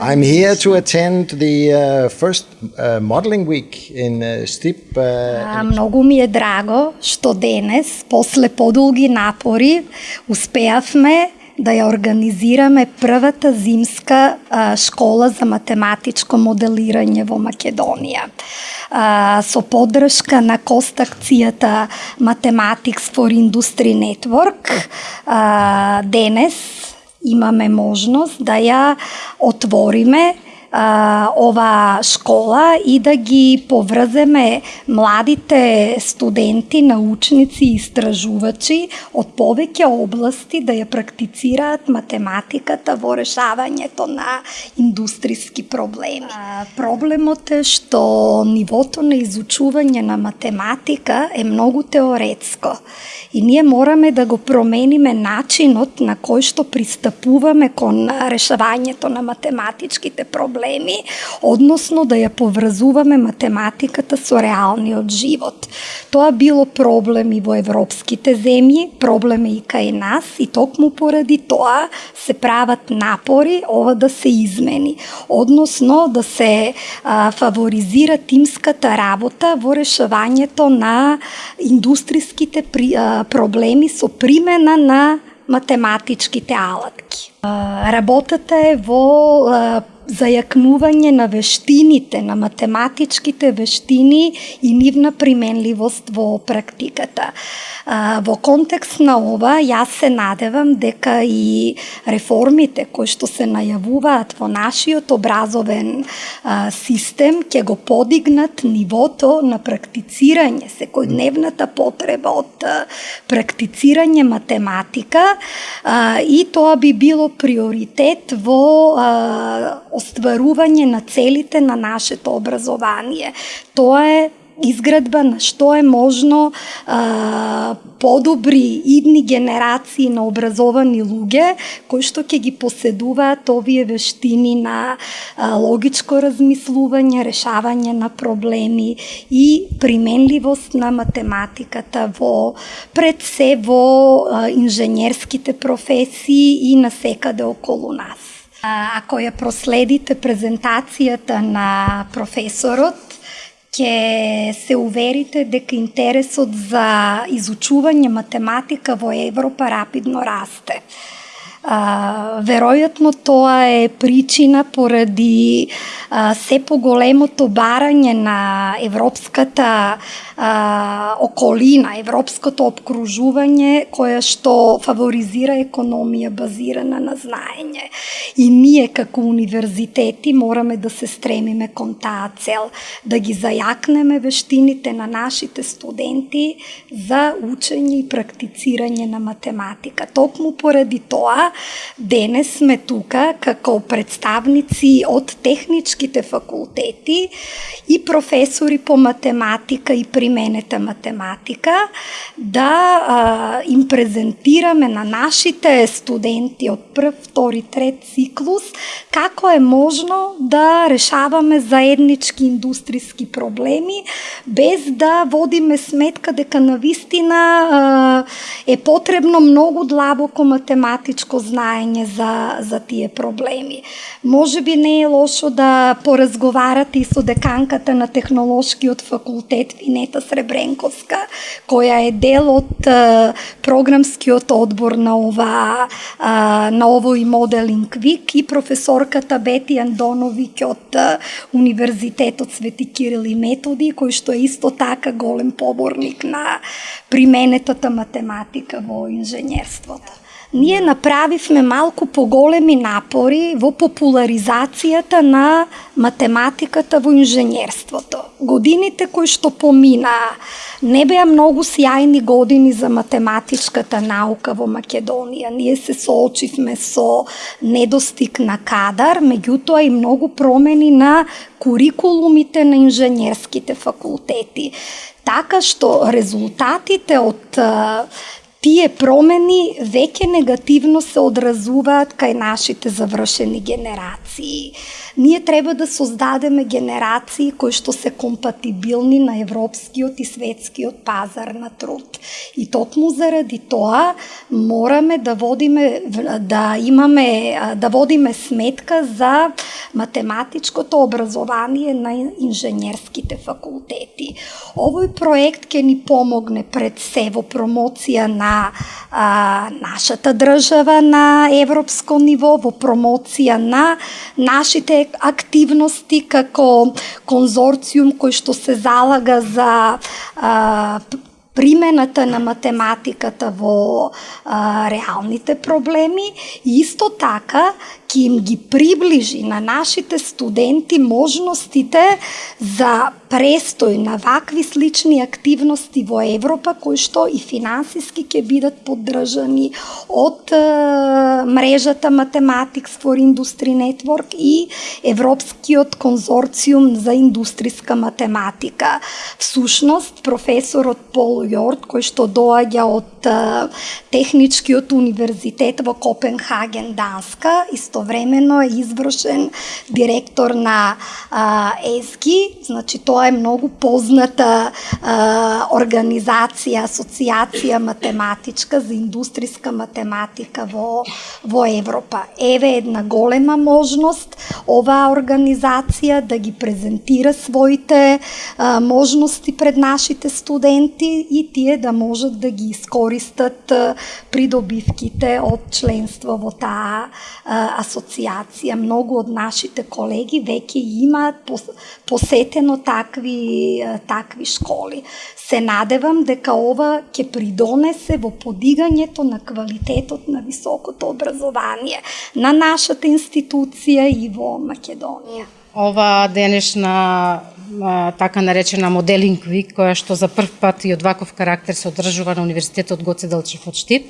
I'm here to attend the uh, first uh, modeling week in uh, Stip. Uh, Многу ми е драго што денес, после подолги напори, успеавме да ја организираме првата зимска а, школа за математичко моделирање во Македонија. А, со поддршка на костакцијата Mathematics for Industry Network, а, денес имаме можност да ја отвориме а, ова школа и да ги поврземе младите студенти, научници и истражувачи од повеќе области да ја практицираат математиката во решавањето на индустријски проблеми. А, проблемот е што нивото на изучување на математика е многу теоретско и ние мораме да го промениме начинот на кој што пристапуваме кон решавањето на математичките проблеми проблеми, односно да ја поврзуваме математиката со реалниот живот. Тоа било проблем и во европските земји, проблем е и кај нас и токму поради тоа се прават напори ова да се измени, односно да се а, фаворизира тимската работа во решавањето на индустријските при, а, проблеми со примена на математичките алатки. Работата е во зајакнување на вештините, на математичките вештини и нивна применливост во практиката. Во контекст на ова, јас се надевам дека и реформите кои што се најавуваат во нашиот образовен систем ќе го подигнат нивото на практицирање, секојдневната потреба од практицирање математика и тоа би било приоритет во остварување на целите на нашето образование. Тоа е изградба на што е можно а, подобри идни генерации на образовани луѓе кои што ќе ги поседуваат овие вештини на а, логичко размислување, решавање на проблеми и применливост на математиката во пред се во а, инженерските професии и на секаде околу нас. Ако ја проследите презентацијата на професорот, ќе се уверите дека интересот за изучување математика во Европа рапидно расте. А, веројатно тоа е причина поради а, се поголемото барање на европската а, околина, европското обкружување која што фаворизира економија базирана на знаење. И ние како универзитети мораме да се стремиме кон таа цел, да ги зајакнеме вештините на нашите студенти за учење и практицирање на математика. Токму поради тоа денес сме тука како представници од техничките факултети и професори по математика и применета математика да а, им презентираме на нашите студенти од прв, втори, трет циклус како е можно да решаваме заеднички индустријски проблеми без да водиме сметка дека на вистина а, е потребно многу длабоко математичко знаење за, за тие проблеми. Може би не е лошо да поразговарате и со деканката на технолошкиот факултет Винета Сребренковска, која е дел од програмскиот одбор на ова на овој моделинг вик и професорката Бети Андоновиќ од Универзитетот Свети Кирил и Методи, кој што е исто така голем поборник на применетата математика во инженерството ние направивме малку поголеми напори во популаризацијата на математиката во инженерството. Годините кои што поминаа не беа многу сјајни години за математичката наука во Македонија. Ние се соочивме со недостиг на кадар, меѓутоа и многу промени на курикулумите на инженерските факултети. Така што резултатите од тие промени веќе негативно се одразуваат кај нашите завршени генерации. Ние треба да создадеме генерации кои што се компатибилни на европскиот и светскиот пазар на труд. И токму заради тоа мораме да водиме да имаме да водиме сметка за математичкото образование на инженерските факултети. Овој проект ќе ни помогне пред се во промоција на а, нашата држава на европско ниво, во промоција на нашите активности како конзорциум кој што се залага за а, примената на математиката во а, реалните проблеми. И исто така ќе им ги приближи на нашите студенти можностите за престој на вакви слични активности во Европа кои што и финансиски ќе бидат поддржани од е, мрежата Mathematics for Industry Network и Европскиот конзорциум за индустријска математика. Всушност, професорот Пол Јорд, кој што доаѓа од е, Техничкиот универзитет во Копенхаген, Данска, истовремено е извршен директор на а, ЕСГИ, значи тоа тоа е многу позната а, организација, асоциација математичка за индустријска математика во, во Европа. Еве една голема можност оваа организација да ги презентира своите а, можности пред нашите студенти и тие да можат да ги искористат а, придобивките од членство во таа а, асоциација. Многу од нашите колеги веќе имаат посетено така такви такви школи. Се надевам дека ова ќе придонесе во подигањето на квалитетот на високото образование на нашата институција и во Македонија. Ова денешна така наречена моделинг вик, која што за прв пат и од ваков карактер се одржува на Универзитетот Гоце Делчев од Штип,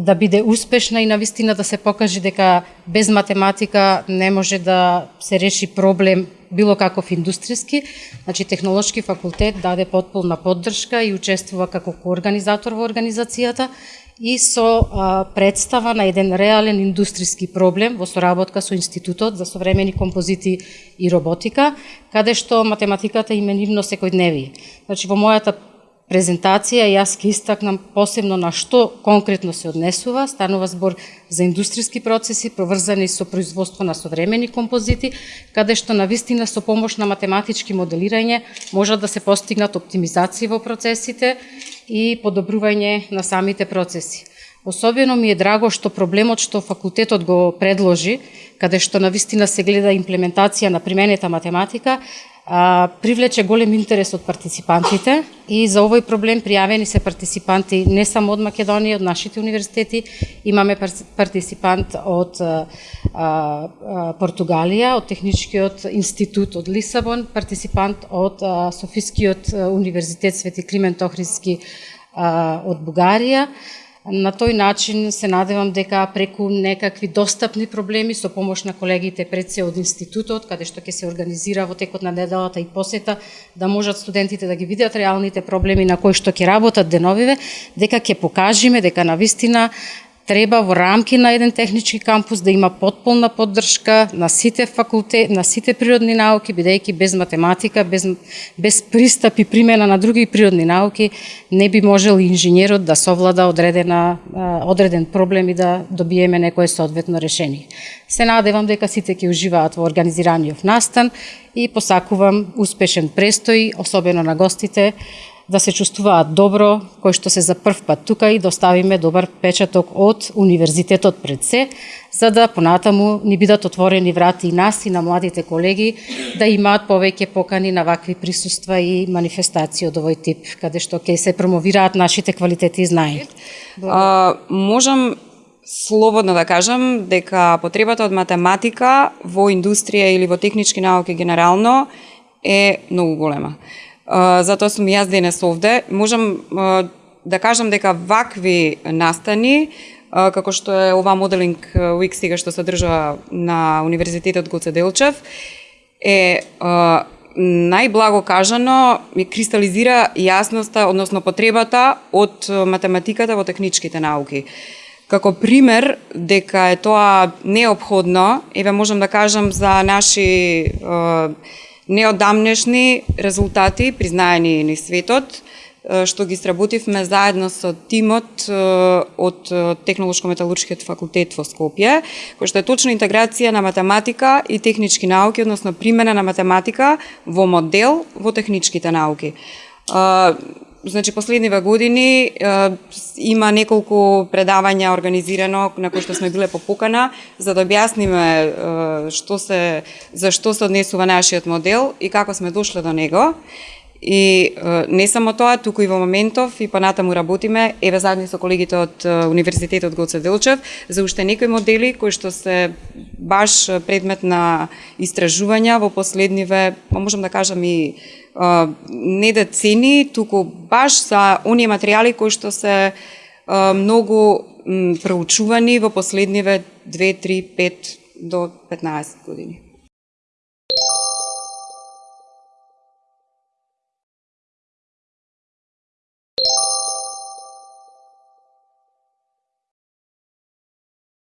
да биде успешна и на вистина да се покаже дека без математика не може да се реши проблем било каков индустријски, значи технолошки факултет даде потполна поддршка и учествува како коорганизатор во организацијата и со а, представа на еден реален индустријски проблем во соработка со Институтот за современи композити и роботика, каде што математиката именивно секојдневие. Значи во мојата презентација јас ќе истакнам посебно на што конкретно се однесува, станува збор за индустријски процеси проврзани со производство на современи композити, каде што на вистина со помош на математички моделирање можат да се постигнат оптимизации во процесите и подобрување на самите процеси. Особено ми е драго што проблемот што факултетот го предложи, каде што на вистина се гледа имплементација на применета математика, а, привлече голем интерес од партиципантите и за овој проблем пријавени се партиципанти не само од Македонија, од нашите универзитети, имаме партиципант од а, а, Португалија, од Техничкиот институт од Лисабон, партиципант од а, Софискиот универзитет Свети Климент Охридски од Бугарија, На тој начин се надевам дека преку некакви достапни проблеми со помош на колегите пред се од институтот, каде што ќе се организира во текот на неделата и посета, да можат студентите да ги видат реалните проблеми на кои што ќе работат деновиве, дека ќе покажиме дека на вистина треба во рамки на еден технички кампус да има потполна поддршка на сите факултет, на сите природни науки, бидејќи без математика, без, без пристап и примена на други природни науки, не би можел инженерот да совлада одредена, одреден проблем и да добиеме некое соодветно решение. Се надевам дека сите ќе уживаат во организираниот настан и посакувам успешен престој, особено на гостите, да се чувствуваат добро, кој што се за прв пат тука и да доставиме добар печаток од универзитетот пред се, за да понатаму ни бидат отворени врати и нас и на младите колеги да имаат повеќе покани на вакви присуства и манифестации од овој тип, каде што ќе се промовираат нашите квалитети и знаења. А, можам слободно да кажам дека потребата од математика во индустрија или во технички науки генерално е многу голема затоа сум јас денес овде. Можам да кажам дека вакви настани, како што е ова моделинг уик сега што се држа на Универзитетот Гоце Делчев, е најблаго кажано ми кристализира јасноста, односно потребата од математиката во техничките науки. Како пример дека е тоа необходно, еве можам да кажам за наши е, неодамнешни резултати признаени ни светот, што ги сработивме заедно со тимот од Технолошко-металуршкиот факултет во Скопје, кој што е точно интеграција на математика и технички науки, односно примена на математика во модел во техничките науки. Значи, последниве години има неколку предавања организирано на кои што сме биле попукана за да објасниме што се за што се однесува нашиот модел и како сме дошле до него. И не само тоа, туку и во моментов и понатаму работиме, еве заедно со колегите од Универзитетот Гоце Делчев, за уште некои модели кои што се баш предмет на истражувања во последниве, па можам да кажам и не да децени, туку баш за оние материјали кои што се многу проучувани во последниве 2, 3, 5 до 15 години.